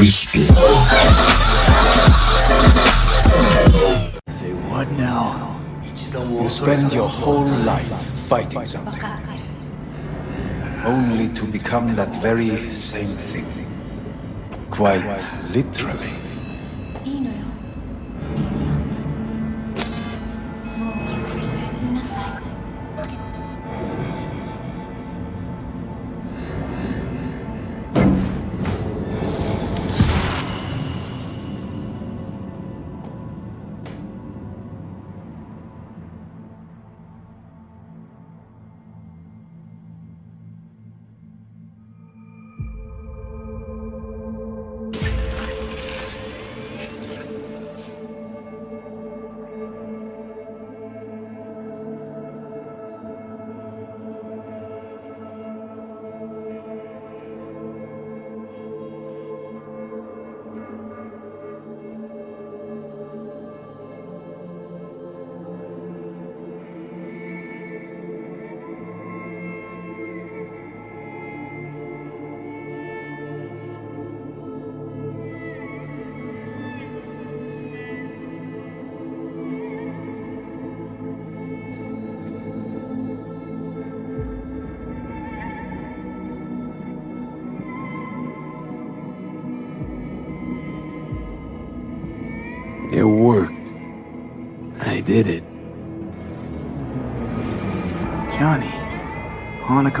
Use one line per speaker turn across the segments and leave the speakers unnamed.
Cristo.
Say what now? You spend your whole life fighting something. Only to become that very same thing. Quite literally.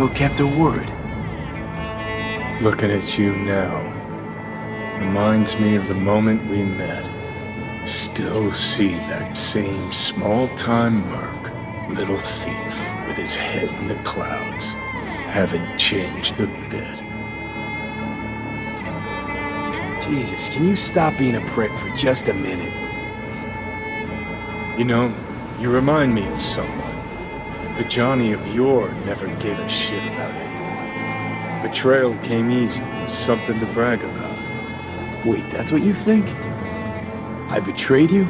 Hanako kept her word.
Looking at you now reminds me of the moment we met. Still see that same small-time merc, little thief with his head in the clouds. Haven't changed a bit.
Jesus, can you stop being a prick for just a minute?
You know, you remind me of someone. The Johnny of yore never gave a shit about anyone. Betrayal came easy, something to brag about.
Wait, that's what you think? I betrayed you?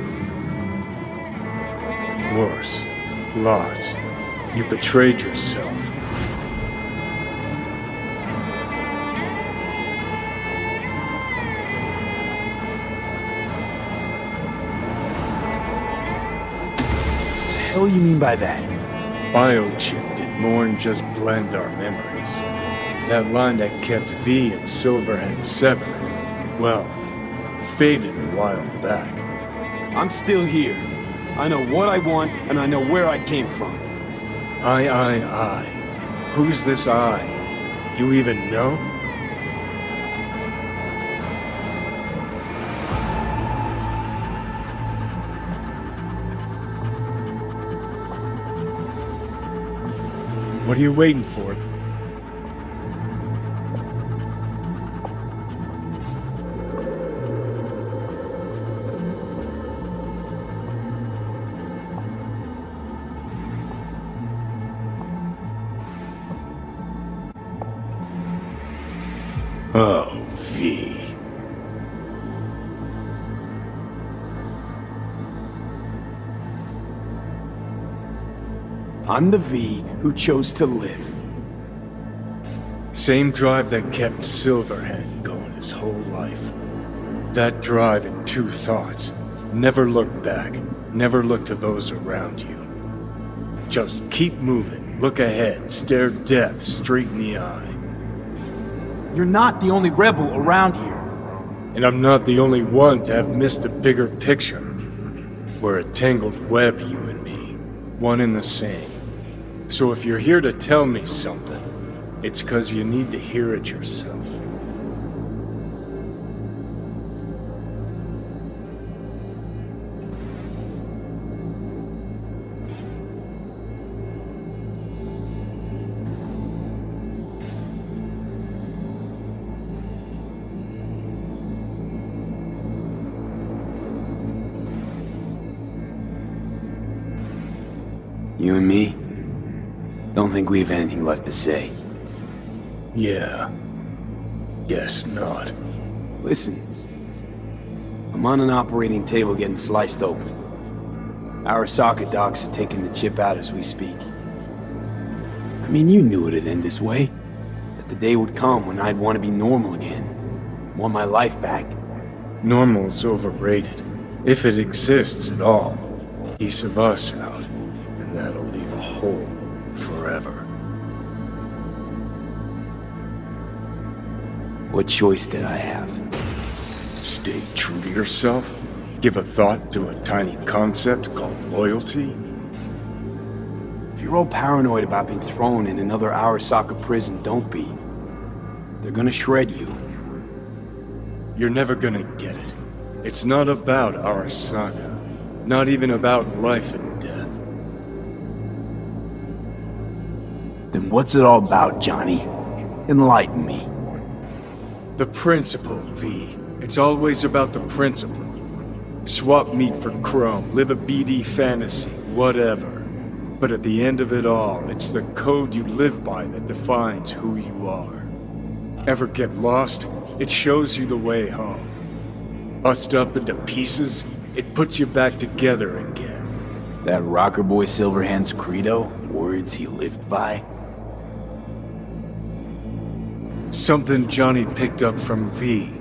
Worse. Lots. You betrayed yourself.
What the hell you mean by that?
Biochip did more than just blend our memories. That line that kept V and Silverhand separate, well, faded a while back.
I'm still here. I know what I want, and I know where I came from.
I, I, I. Who's this I? You even know? What are you waiting for? Oh, V.
I'm the V who chose to live.
Same drive that kept Silverhand going his whole life. That drive and two thoughts. Never look back. Never look to those around you. Just keep moving. Look ahead. Stare death straight in the eye.
You're not the only rebel around here.
And I'm not the only one to have missed the bigger picture. We're a tangled web, you and me. One and the same. So if you're here to tell me something, it's because you need to hear it yourself.
Think we have anything left to say.
Yeah. Guess not.
Listen. I'm on an operating table getting sliced open. Arasaka docs are taking the chip out as we speak. I mean, you knew it'd end this way. That the day would come when I'd want to be normal again. Want my life back.
Normal's overrated. If it exists at all. Piece of us out,
What choice did I have?
Stay true to yourself? Give a thought to a tiny concept called loyalty?
If you're all paranoid about being thrown in another Arasaka prison, don't be. They're gonna shred you.
You're never gonna get it. It's not about Arasaka. Not even about life and death.
Then what's it all about, Johnny? Enlighten me.
The principle, V. It's always about the principle. Swap meat for chrome, live a BD fantasy, whatever. But at the end of it all, it's the code you live by that defines who you are. Ever get lost? It shows you the way home. Bust up into pieces, it puts you back together again.
That rocker boy Silverhand's credo? Words he lived by?
Something Johnny picked up from V.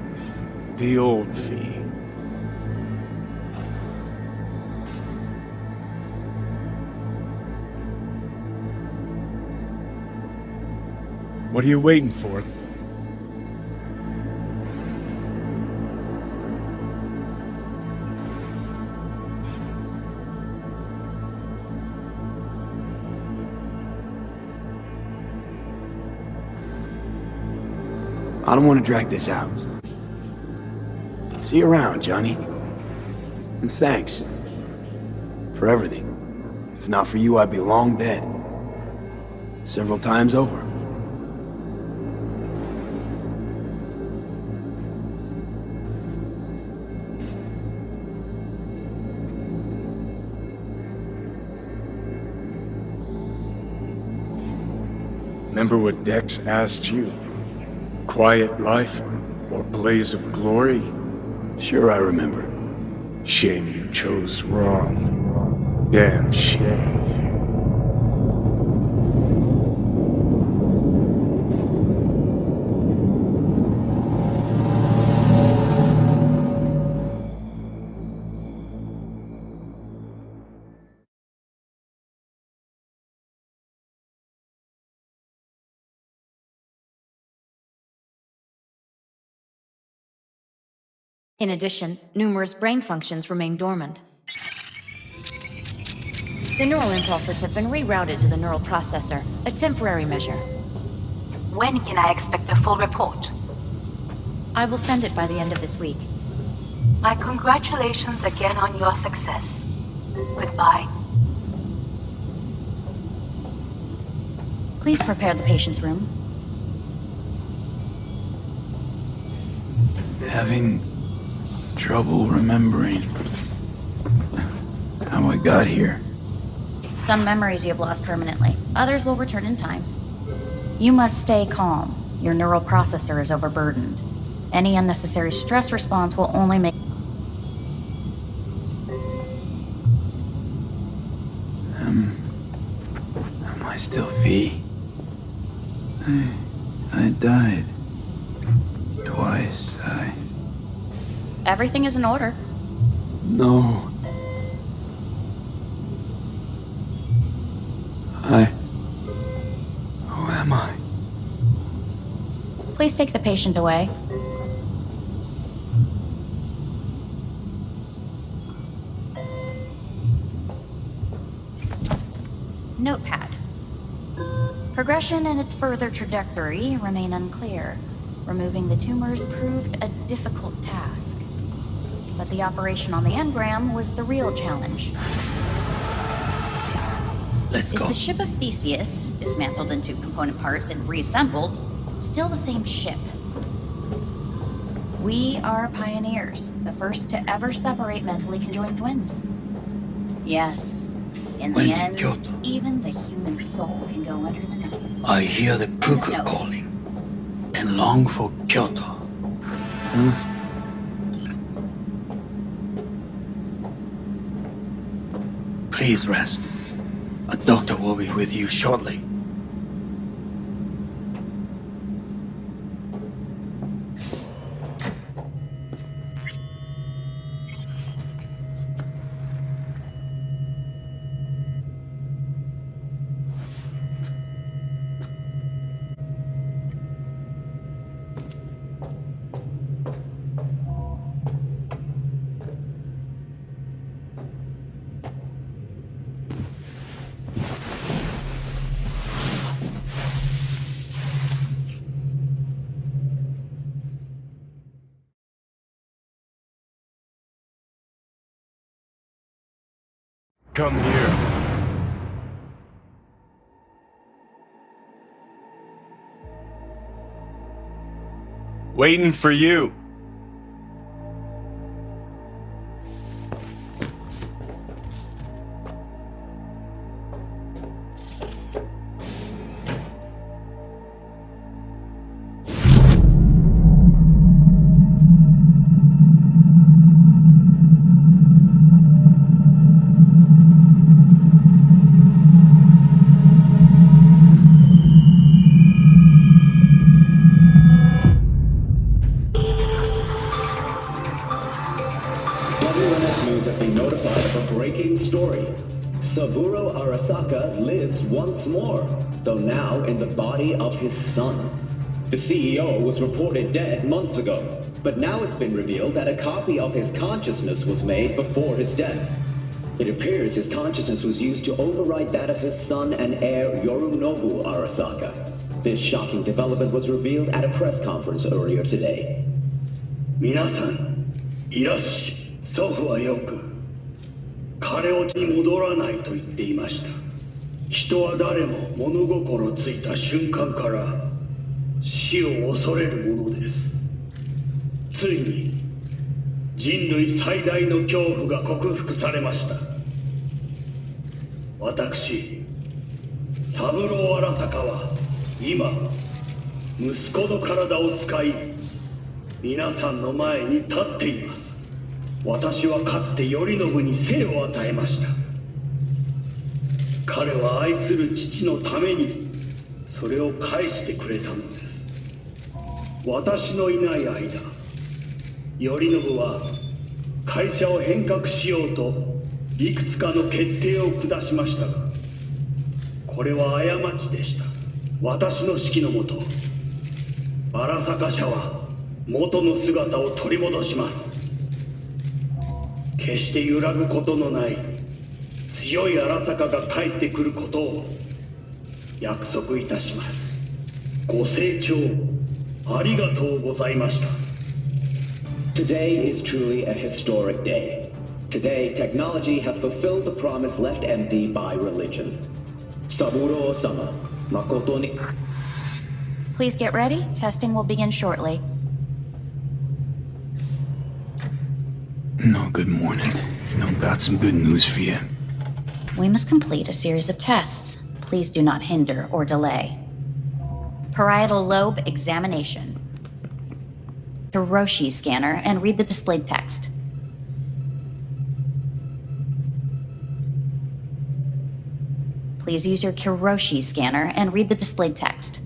The old V. What are you waiting for?
Don't want to drag this out. See you around, Johnny. And thanks. For everything. If not for you, I'd be long dead. Several times over.
Remember what Dex asked you? Quiet life or blaze of glory?
Sure I remember.
Shame you chose wrong. Damn shame.
In addition, numerous brain functions remain dormant. The neural impulses have been rerouted to the neural processor, a temporary measure.
When can I expect a full report?
I will send it by the end of this week.
My congratulations again on your success. Goodbye.
Please prepare the patient's room.
Having trouble remembering how I got here.
Some memories you have lost permanently, others will return in time. You must stay calm. Your neural processor is overburdened. Any unnecessary stress response will only make. Um...
Am I still V? I, I died.
Everything is in order.
No. I... Who am I?
Please take the patient away. Notepad. Progression and its further trajectory remain unclear. Removing the tumors proved a difficult task. But the operation on the engram was the real challenge.
Let's
Is
go.
the ship of Theseus, dismantled into component parts and reassembled, still the same ship? We are pioneers, the first to ever separate mentally conjoined twins. Yes, in
When
the
in
end,
Kyoto.
even the human soul can go under the nose.
I hear the cuckoo calling and long for Kyoto. Hmm. Please rest. A doctor will be with you shortly.
Waiting for you.
CBS News has been notified of a breaking story. Saburo Arasaka lives once more, though now in the body of his son. The CEO was reported dead months ago, but now it's been revealed that a copy of his consciousness was made before his death. It appears his consciousness was used to override that of his son and heir Yorinobu Arasaka. This shocking development was revealed at a press conference earlier today.
皆さん、いらっしゃい。祖父はよく彼をに戻らないと言っていました。人は誰も物心ついた瞬間から死を恐れるものです。ついに人類最大の恐怖が克服されました。私三郎荒坂は今息子の体を使い皆さんの前に立っています。私はかつて頼信に生を与えました。彼は愛する父のためにそれを返してくれたのです。私のいない間頼信は会社を変革しようといくつかの決定を下しましたがこれは過ちでした。私の指揮のもと荒坂社は元の姿を取り戻します。決して揺らぐことのない強い荒坂が帰ってくることを約束いたしますご清聴ありがとうございました
Today is truly a historic day. Today, technology has fulfilled the promise left empty by religion. Saburo-sama, makoto ni...
Please get ready. Testing will begin shortly.
Good morning. No, got some good news for you.
We must complete a series of tests. Please do not hinder or delay. Parietal lobe examination. Kiroshi scanner and read the displayed text. Please use your Kiroshi scanner and read the displayed text.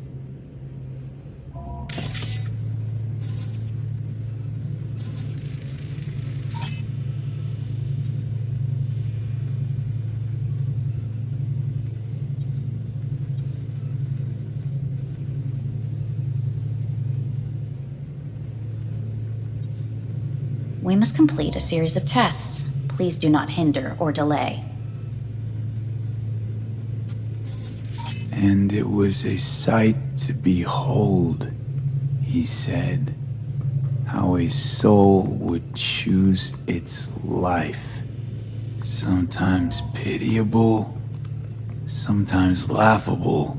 Must complete a series of tests. Please do not hinder or delay.
And it was a sight to behold, he said, how a soul would choose its life. Sometimes pitiable, sometimes laughable,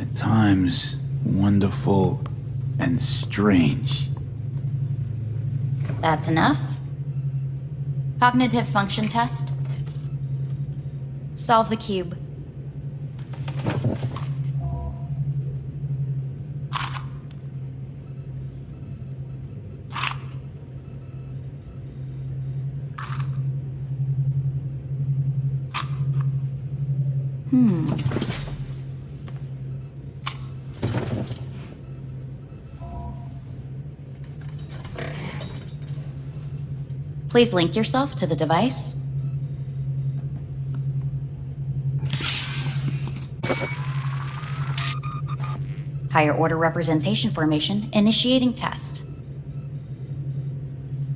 at times wonderful and strange.
That's enough. Cognitive function test. Solve the cube. Please link yourself to the device. Higher order representation formation initiating test.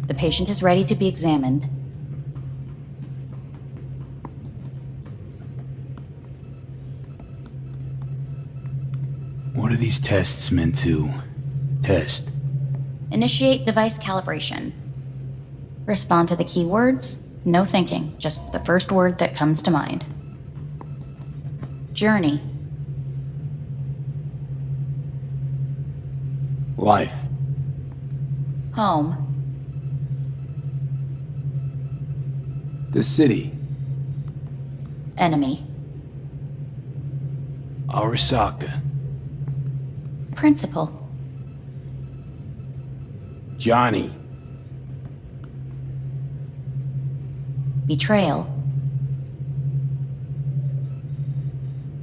The patient is ready to be examined.
What are these tests meant to test?
Initiate device calibration. Respond to the keywords. No thinking, just the first word that comes to mind. Journey.
Life.
Home.
The city.
Enemy.
Arasaka.
Principal.
Johnny.
Betrayal.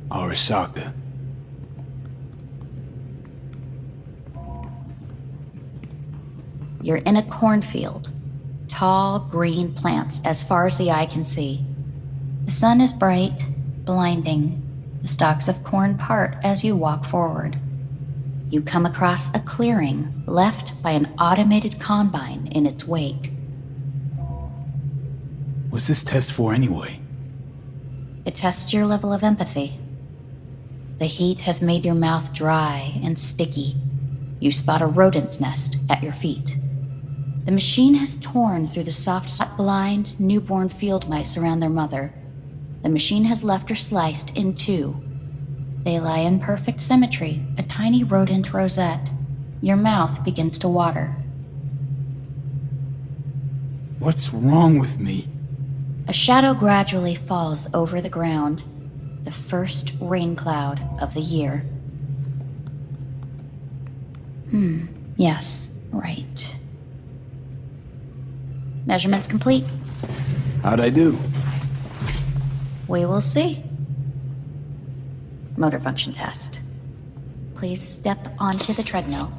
Arasaka.
You're in a cornfield. Tall, green plants as far as the eye can see. The sun is bright, blinding. The stalks of corn part as you walk forward. You come across a clearing left by an automated combine in its wake.
What's this test for anyway?
It tests your level of empathy. The heat has made your mouth dry and sticky. You spot a rodent's nest at your feet. The machine has torn through the soft, blind, newborn field mice around their mother. The machine has left her sliced in two. They lie in perfect symmetry, a tiny rodent rosette. Your mouth begins to water.
What's wrong with me?
A shadow gradually falls over the ground, the first rain cloud of the year. Hmm, yes, right. Measurements complete.
How'd I do?
We will see. Motor function test. Please step onto the treadmill.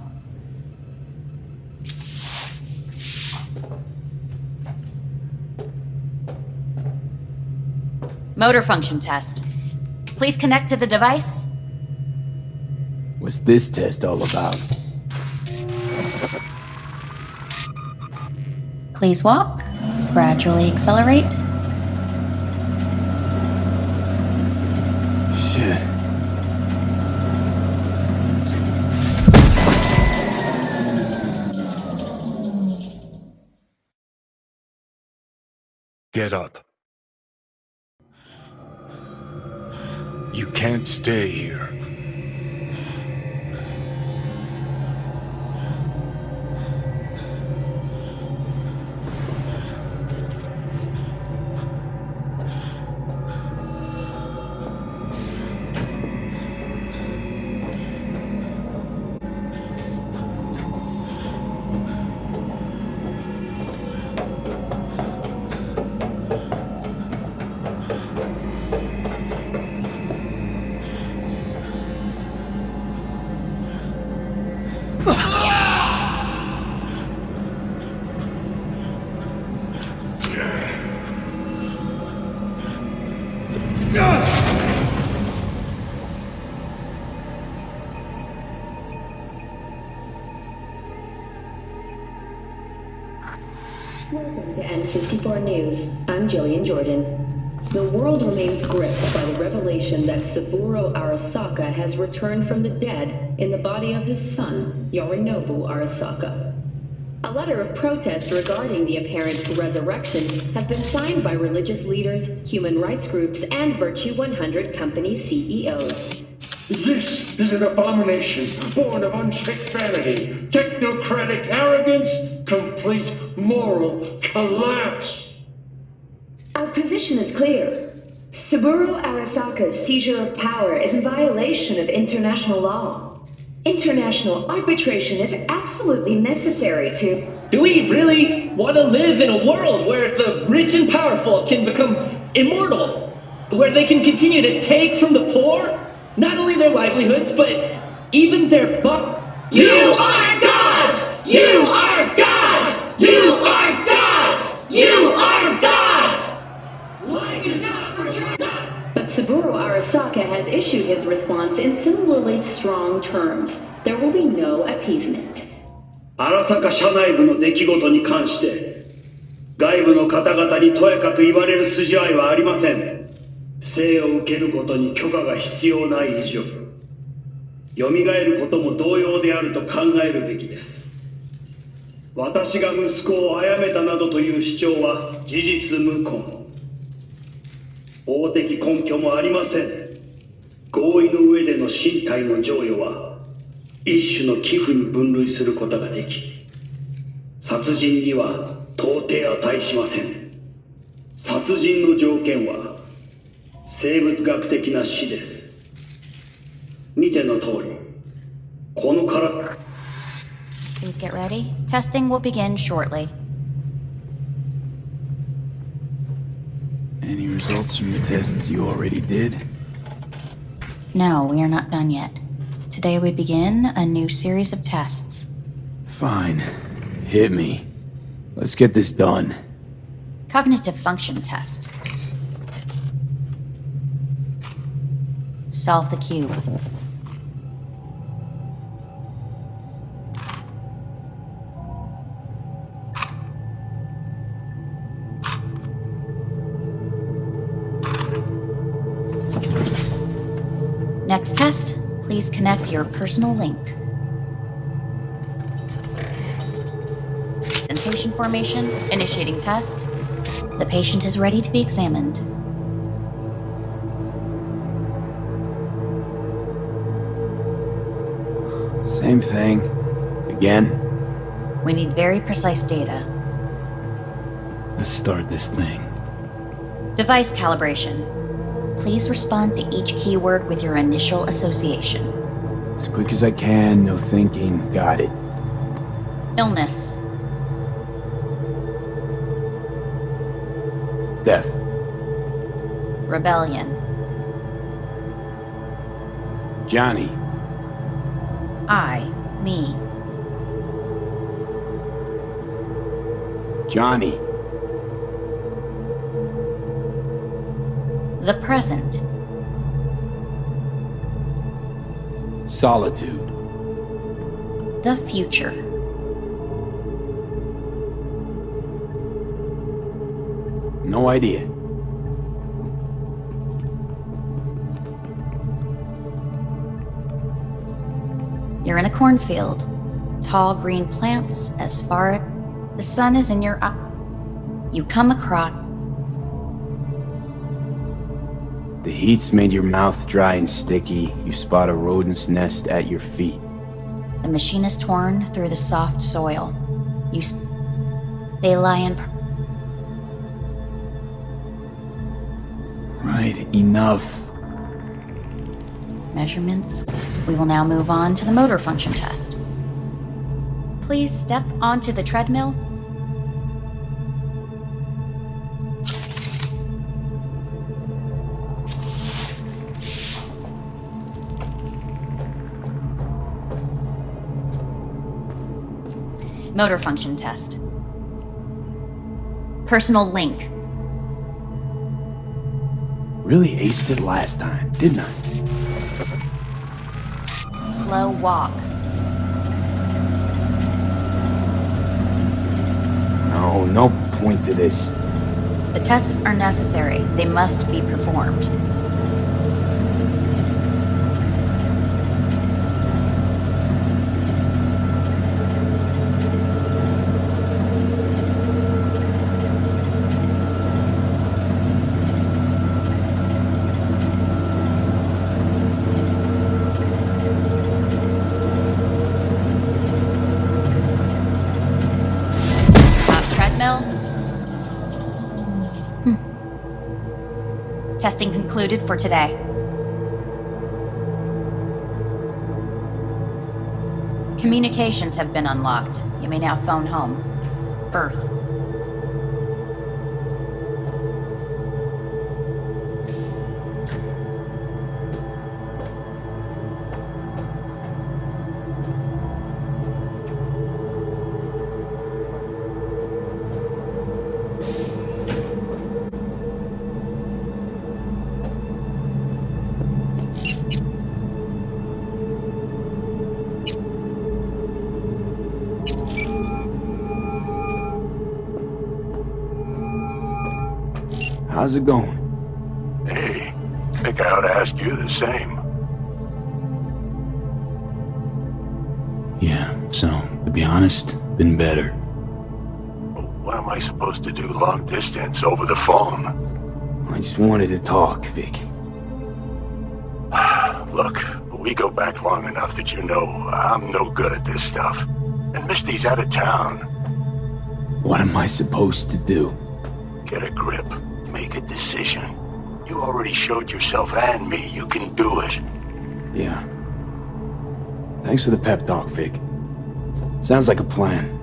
Motor function test. Please connect to the device.
What's this test all about?
Please walk. Gradually accelerate.
Shit.
Get up. You can't stay here.
Welcome to N54 News. I'm Jillian Jordan. The world remains gripped by the revelation that Saburo Arasaka has returned from the dead in the body of his son, Yorinobu Arasaka. A letter of protest regarding the apparent resurrection has been signed by religious leaders, human rights groups, and Virtue 100 company CEOs.
This is an abomination born of unchecked vanity, technocratic arrogance, complete moral collapse.
Our position is clear. Saburo Arasaka's seizure of power is in violation of international law. International arbitration is absolutely necessary to.
Do we really want to live in a world where the rich and powerful can become immortal? Where they can continue to take from the poor? Not only their livelihoods, but even their buck. You are gods! You are gods! Are gods! You are gods! Life is not for children!
But Saburo Arasaka has issued his response in similarly strong terms. There will be no appeasement.
荒坂社内部の出来事に関して外部の方々にとやかく言われる筋合いはありません生を受けることに許可が必要ない以上蘇ることも同様であると考えるべきです私が息子を殺めたなどという主張は事実無根。法的根拠もありません。合意の上での身体の贈与は一種の寄付に分類することができ殺人には到底値しません。殺人の条件は生物学的な死です。見ての通りこのから
Please get ready. Testing will begin shortly.
Any results from the tests you already did?
No, we are not done yet. Today we begin a new series of tests.
Fine. Hit me. Let's get this done.
Cognitive function test. Solve the cube. Please connect your personal link. Sensation formation, initiating test. The patient is ready to be examined.
Same thing. Again.
We need very precise data.
Let's start this thing.
Device calibration. Please respond to each keyword with your initial association.
As quick as I can, no thinking. Got it.
Illness.
Death.
Rebellion.
Johnny.
I. Me.
Johnny.
The present.
Solitude.
The future.
No idea.
You're in a cornfield. Tall green plants as far as the sun is in your eye. You come across
The heat's made your mouth dry and sticky. You spot a rodent's nest at your feet.
the machine is torn through the soft soil. You s- they lie in
Right, enough.
measurements. We will now move on to the motor function test. Please step onto the treadmill. Motor function test. Personal link.
Really aced it last time, didn't I?
Slow walk.
No, no point to this.
The tests are necessary. They must be performed. Top treadmill. Hmm. Testing concluded for today. Communications have been unlocked. You may now phone home. Earth.
How's it going?
Hey, I think I ought to ask you the same.
Yeah, so, to be honest, been better.
What am I supposed to do long distance over the phone?
I just wanted to talk, Vic.
Look, we go back long enough that you know I'm no good at this stuff. And Misty's out of town.
What am I supposed to do?
Get a grip. Decision. You already showed yourself and me you can do it.
Yeah. Thanks for the pep talk, Vic. Sounds like a plan.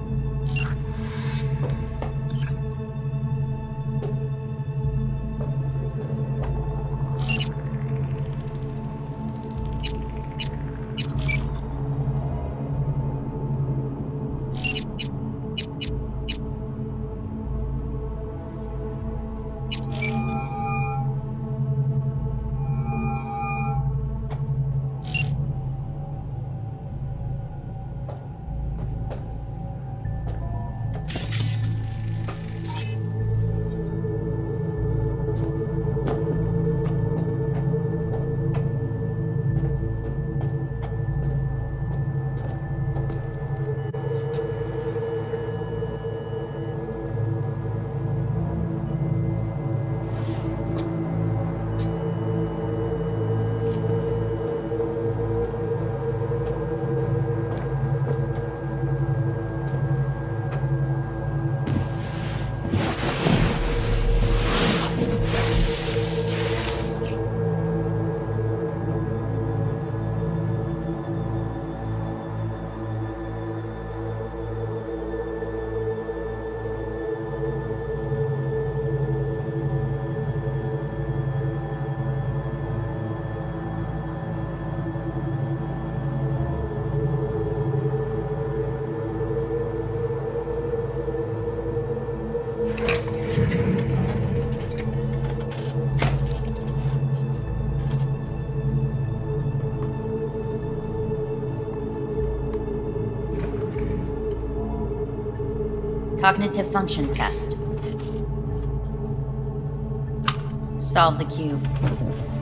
Cognitive function test. Solve the cube.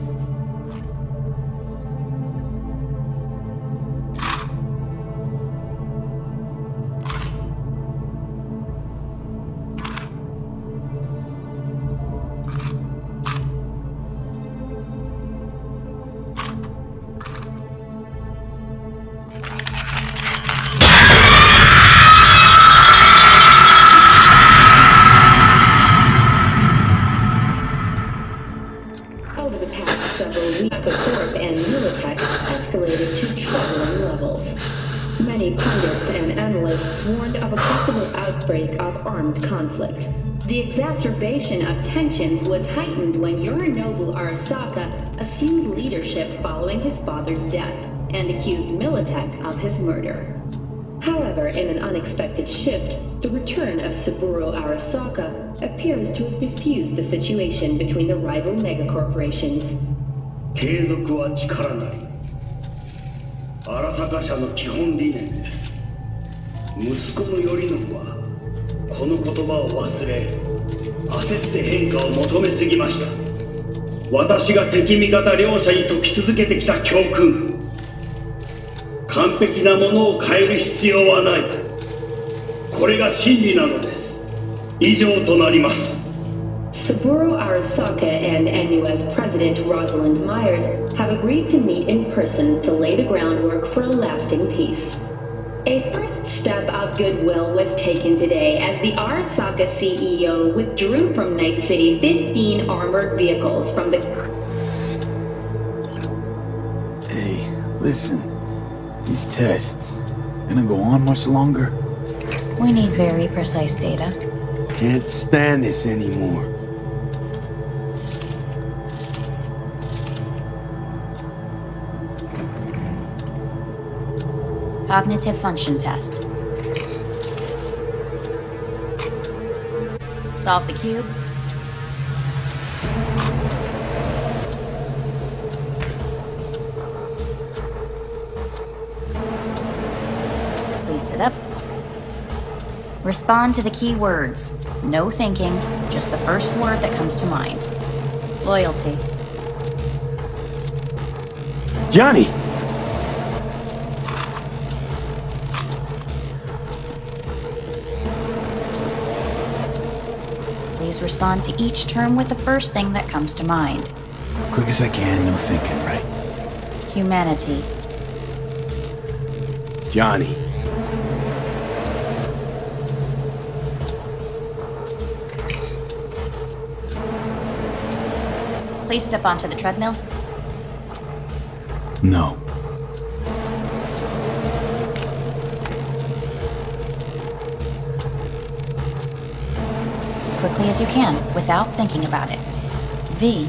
tensions was heightened when Yorinobu Arasaka assumed leadership following his father's death and accused Militech of his murder. However, in an unexpected shift, the return of Saburo Arasaka appears to have diffused the situation between the rival megacorporations.
継続は力なり荒坂社の基本理念です息子の頼信はこの言葉を忘れ 焦って変化を求めすぎました私が敵味方両者に解き続けてきた教訓完璧なものを変える必要はないこれが真理なのです以上となります
Saburo Arasaka and NUS President Rosalind Myers have agreed to meet in person to lay the groundwork for a lasting peace. A first step of goodwill was taken today as the Arasaka CEO withdrew from Night City 15 armored vehicles from the
Hey, listen. These tests, gonna go on much longer?
We need very precise data.
Can't stand this anymore.
Cognitive function test. Solve the cube. Please sit up. Respond to the key words. No thinking, just the first word that comes to mind. Loyalty.
Johnny!
Respond to each term with the first thing that comes to mind
Quick as I can, no thinking, right?
humanity.
Johnny.
Please step onto the treadmill.
No.
Quickly as you can without thinking about it. V.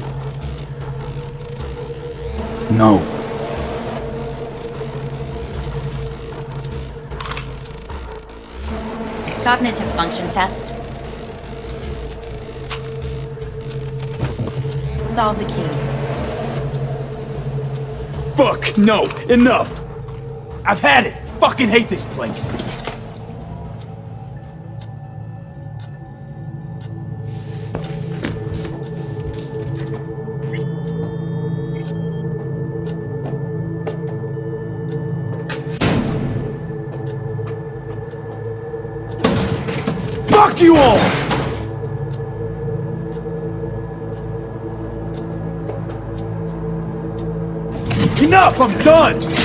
No.
Cognitive function test. Solve the key.
Fuck, no, enough! I've had it! Fucking hate this place! Enough! I'm done!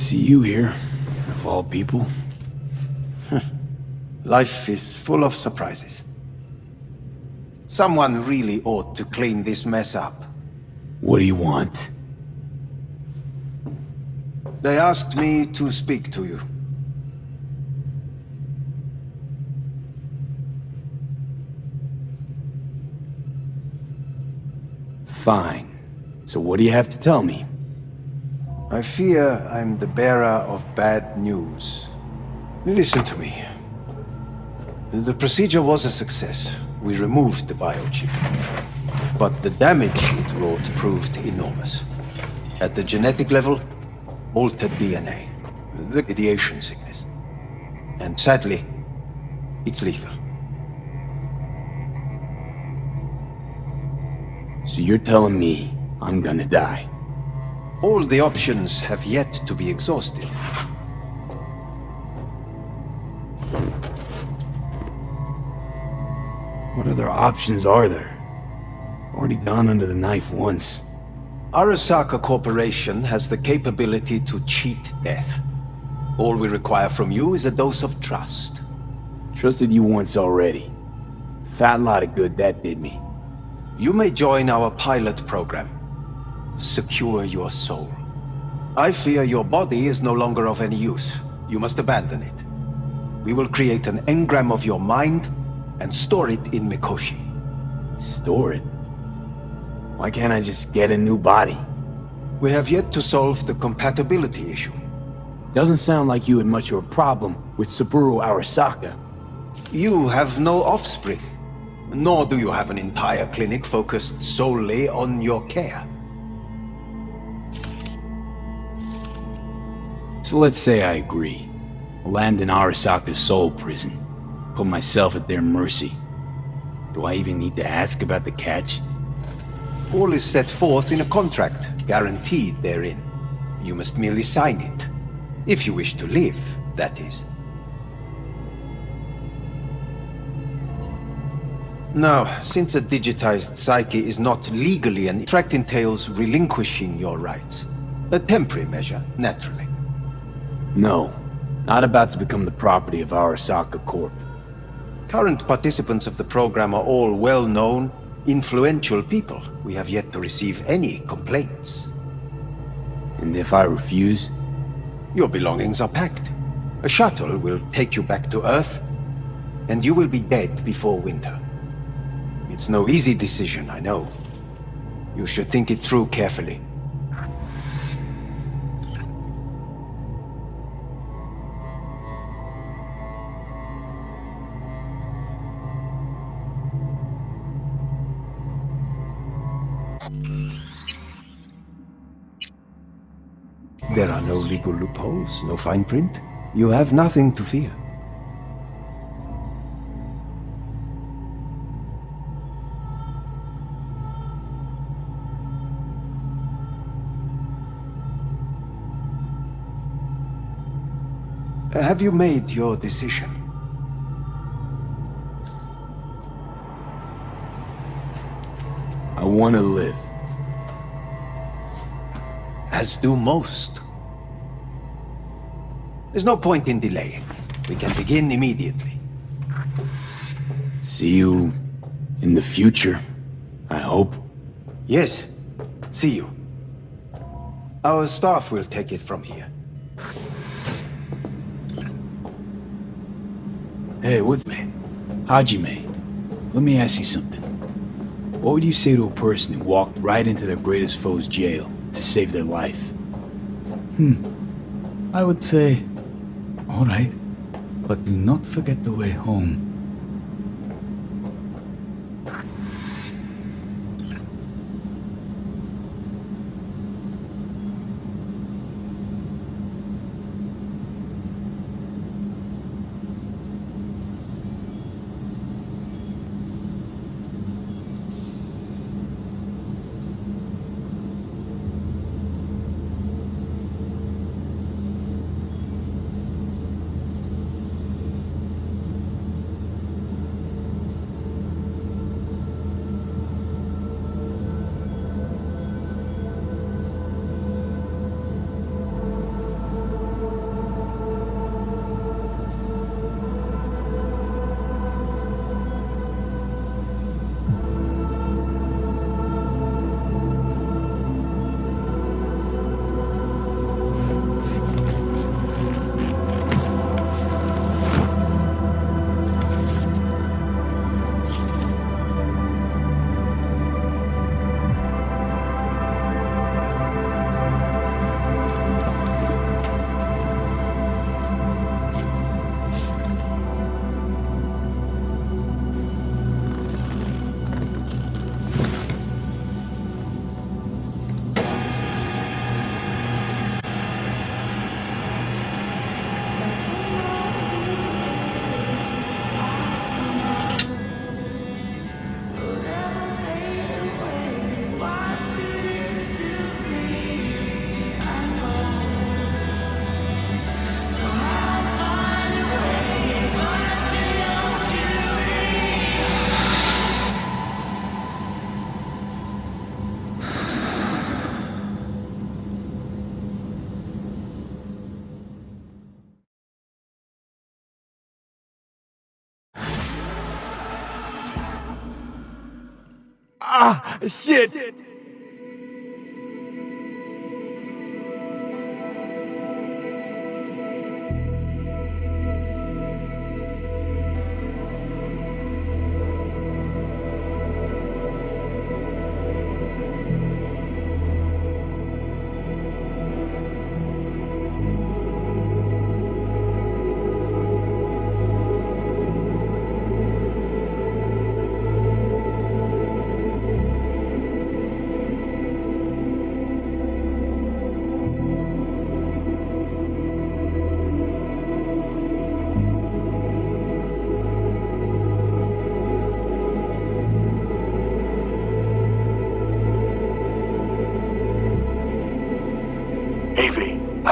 See you here, of all people.
Life is full of surprises. Someone really ought to clean this mess up.
What do you want?
They asked me to speak to you.
Fine. So what do you have to tell me?
I fear I'm the bearer of bad news. Listen to me. The procedure was a success. We removed the biochip. But the damage it wrought proved enormous. At the genetic level, altered DNA, the radiation sickness. And sadly, it's lethal.
So you're telling me I'm gonna die?
All the options have yet to be exhausted.
What other options are there? Already gone under the knife once.
Arasaka Corporation has the capability to cheat death. All we require from you is a dose of trust.
Trusted you once already. Fat lot of good that did me.
You may join our pilot program. Secure your soul. I fear your body is no longer of any use. You must abandon it. We will create an engram of your mind and store it in Mikoshi.
Store it? Why can't I just get a new body?
We have yet to solve the compatibility issue.
Doesn't sound like you had much of a problem with Saburo Arasaka.
You have no offspring, nor do you have an entire clinic focused solely on your care.
So let's say I agree. Land in Arasaka's soul prison. Put myself at their mercy. Do I even need to ask about the catch?
All is set forth in a contract, guaranteed therein. You must merely sign it. If you wish to live, that is. Now, since a digitized psyche is not legally an contract entails relinquishing your rights. A temporary measure, naturally.
No. Not about to become the property of Arasaka Corp.
Current participants of the program are all well-known, influential people. We have yet to receive any complaints.
And if I refuse?
Your belongings are packed. A shuttle will take you back to Earth, and you will be dead before winter. It's no easy decision, I know. You should think it through carefully. There are no legal loopholes, no fine print. You have nothing to fear. Have you made your decision?
Want to live.
As do most. There's no point in delaying. We can begin immediately.
See you in the future, I hope.
Yes. See you. Our staff will take it from here.
Hey, what's me? Hajime, let me ask you something. What would you say to a person who walked right into their greatest foe's jail to save their life?
Hmm. I would say, alright, but do not forget the way home.
Shit!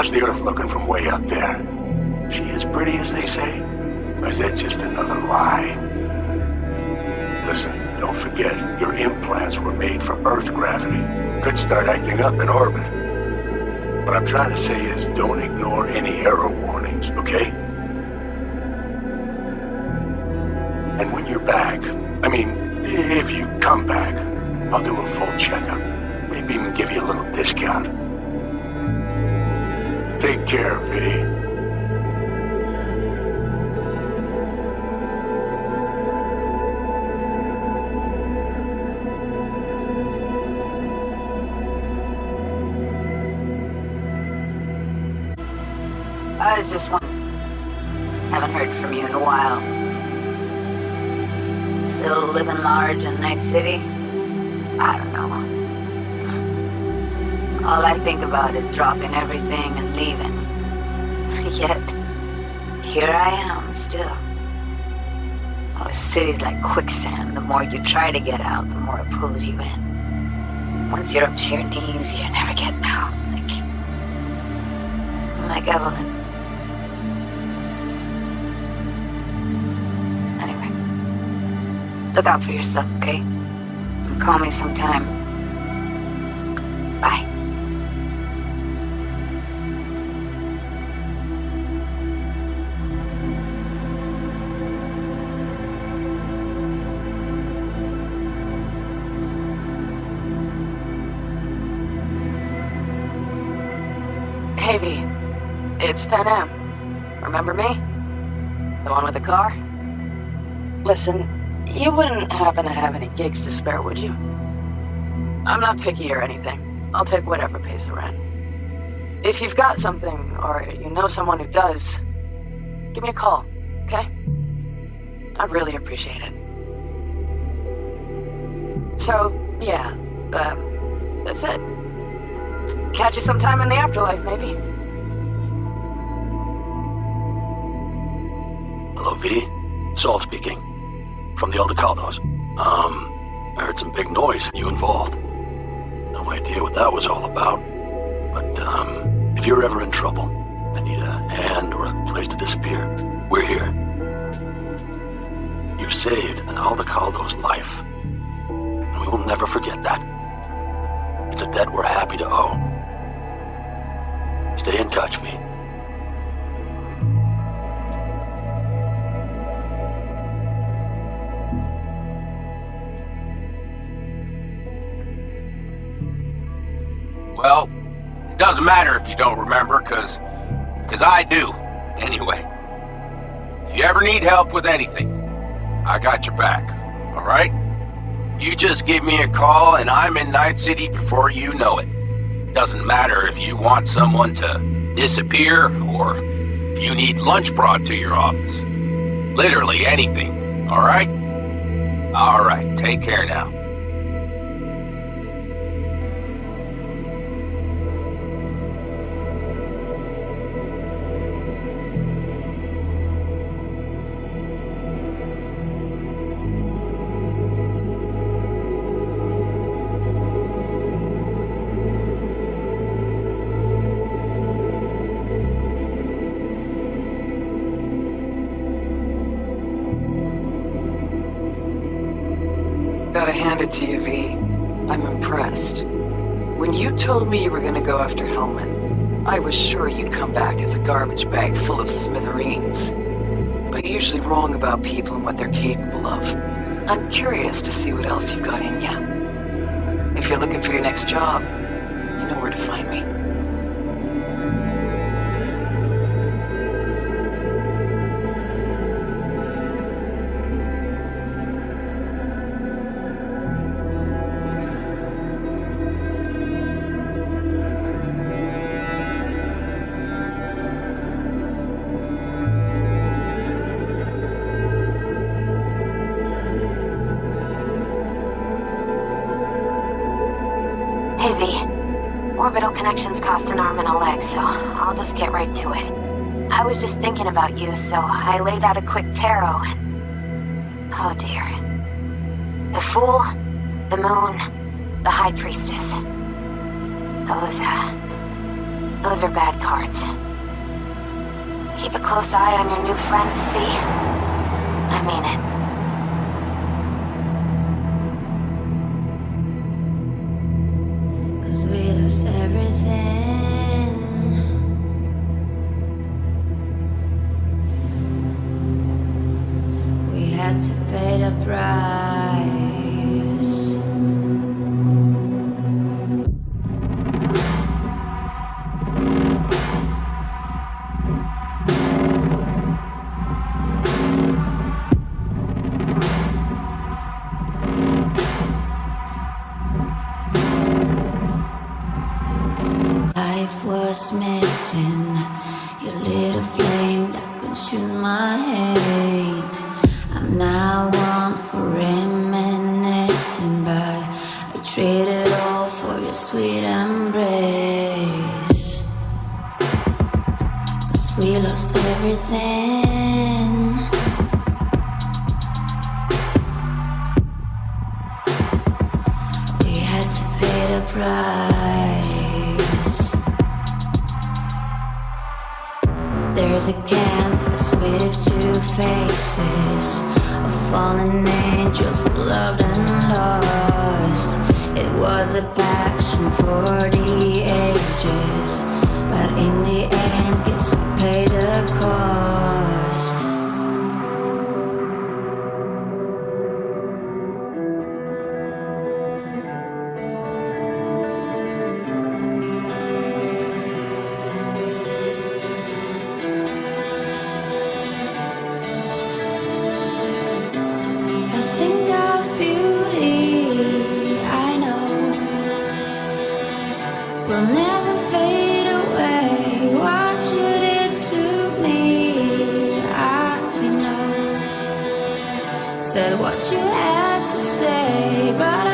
How's the Earth looking from way up there? She as pretty as they say? Or is that just another lie? Listen, don't forget, your implants were made for Earth gravity. Could start acting up in orbit. What I'm trying to say is don't ignore any error warnings, okay? And when you're back, I mean, if you come back, I'll do a full checkup. Maybe even give you a little discount. Take care, V.
I was just wondering. Haven't heard from you in a while. Still living large in Night City? All I think about is dropping everything and leaving. Yet, here I am still. The city's like quicksand. The more you try to get out, the more it pulls you in. Once you're up to your knees, you're never getting out. Like, like Evelyn. Anyway, look out for yourself, okay? Call me sometime.
It's Panam. Remember me? The one with the car? Listen, you wouldn't happen to have any gigs to spare, would you? I'm not picky or anything. I'll take whatever pays the rent. If you've got something, or you know someone who does, give me a call, okay? I'd really appreciate it. So, yeah, um, that's it. Catch you sometime in the afterlife, maybe.
Hello, V. Saul speaking. From the Aldecaldos. Um, I heard some big noise. You involved. No idea what that was all about. But, um, if you're ever in trouble I need a hand or a place to disappear, we're here. You saved an Aldecaldo's life. And we will never forget that. It's a debt we're happy to owe. Stay in touch, V.
doesn't matter if you don't remember, cause... cause I do. Anyway. If you ever need help with anything, I got your back, alright? You just give me a call and I'm in Night City before you know it. Doesn't matter if you want someone to disappear or if you need lunch brought to your office. Literally anything, alright? Alright, take care now.
Told me you were gonna go after Hellman, I was sure you'd come back as a garbage bag full of smithereens. But usually wrong about people and what they're capable of. I'm curious to see what else you've got in ya. If you're looking for your next job, you know where to find me.
Connections cost an arm and a leg, so I'll just get right to it. I was just thinking about you, so I laid out a quick tarot and... Oh dear. The Fool, the Moon, the High Priestess. Those, uh... Those are bad cards. Keep a close eye on your new friends, V. I mean it.
Said what you had to say, but